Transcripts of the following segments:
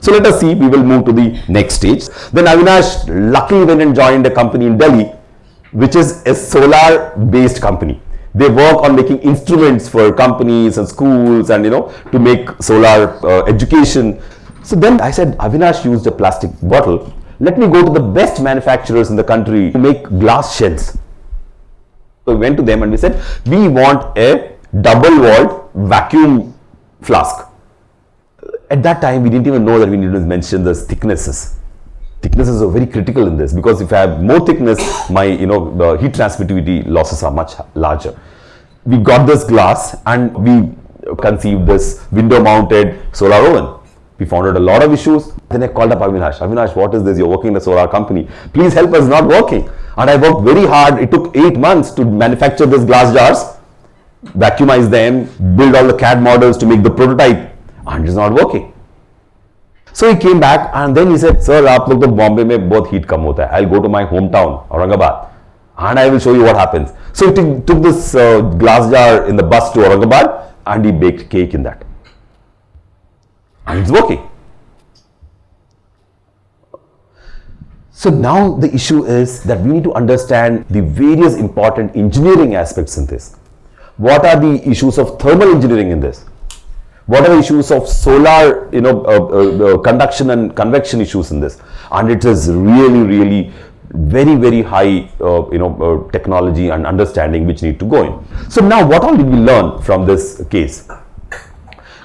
So let us see, we will move to the next stage. Then Avinash luckily went and joined a company in Delhi, which is a solar based company. They work on making instruments for companies and schools and you know to make solar uh, education. So then I said Avinash used a plastic bottle. Let me go to the best manufacturers in the country who make glass shells. So we went to them and we said, we want a double walled vacuum flask. At that time, we didn't even know that we needed to mention the thicknesses. Thicknesses are very critical in this because if I have more thickness, my you know the heat transmittivity losses are much larger. We got this glass and we conceived this window mounted solar oven. We found out a lot of issues. Then I called up Avinash. Avinash, what is this? You're working in a solar company. Please help us not working. And I worked very hard. It took eight months to manufacture these glass jars, vacuumize them, build all the CAD models to make the prototype and it's not working. So he came back and then he said, Sir, aap log to Bombay mein bahut heat kam hota hai. I'll go to my hometown, Aurangabad, and I will show you what happens. So he took this uh, glass jar in the bus to Aurangabad and he baked cake in that. And it's working. So now the issue is that we need to understand the various important engineering aspects in this. What are the issues of thermal engineering in this? What are the issues of solar, you know, uh, uh, uh, conduction and convection issues in this? And it is really, really very, very high, uh, you know, uh, technology and understanding which need to go in. So now what all did we learn from this case?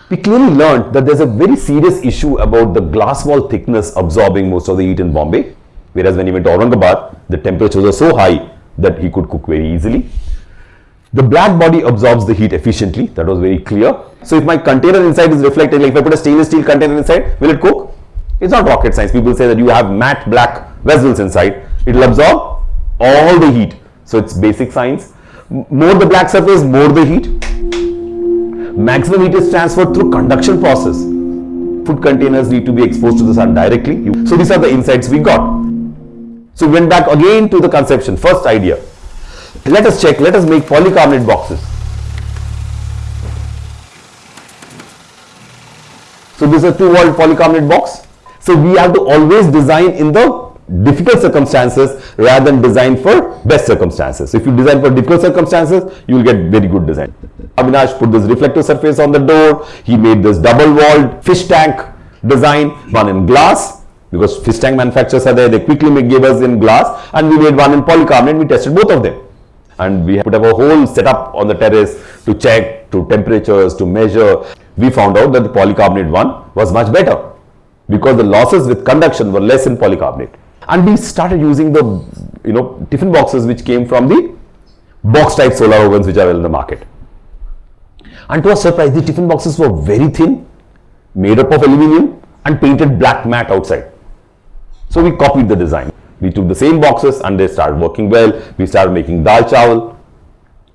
We clearly learned that there's a very serious issue about the glass wall thickness absorbing most of the heat in Bombay. Whereas when he went to Aurangabad, the temperatures are so high that he could cook very easily. The black body absorbs the heat efficiently. That was very clear. So if my container inside is reflecting, like if I put a stainless steel container inside, will it cook? It's not rocket science. People say that you have matte black vessels inside. It will absorb all the heat. So it's basic science. More the black surface, more the heat. Maximum heat is transferred through conduction process. Food containers need to be exposed to the sun directly. So these are the insights we got. So we went back again to the conception, first idea. Let us check, let us make polycarbonate boxes. So this is a two-walled polycarbonate box. So we have to always design in the difficult circumstances rather than design for best circumstances. If you design for difficult circumstances, you will get very good design. Avinash put this reflective surface on the door. He made this double-walled fish tank design, one in glass because fish tank manufacturers are there. They quickly gave us in glass and we made one in polycarbonate. We tested both of them and we have put up a whole setup on the terrace to check to temperatures to measure we found out that the polycarbonate one was much better because the losses with conduction were less in polycarbonate and we started using the you know tiffin boxes which came from the box type solar ovens which are well in the market and to our surprise the tiffin boxes were very thin made up of aluminium and painted black matte outside so we copied the design we took the same boxes and they started working well. We started making dal chawal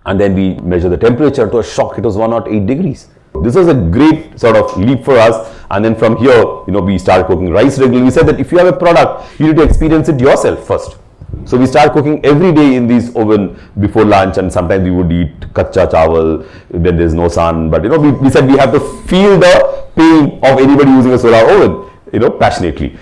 and then we measured the temperature to a shock. It was 108 degrees. This was a great sort of leap for us. And then from here, you know, we start cooking rice regularly. We said that if you have a product, you need to experience it yourself first. So we start cooking every day in these oven before lunch and sometimes we would eat kacha chawal when there's no sun. But you know, we, we said we have to feel the pain of anybody using a solar oven, you know, passionately.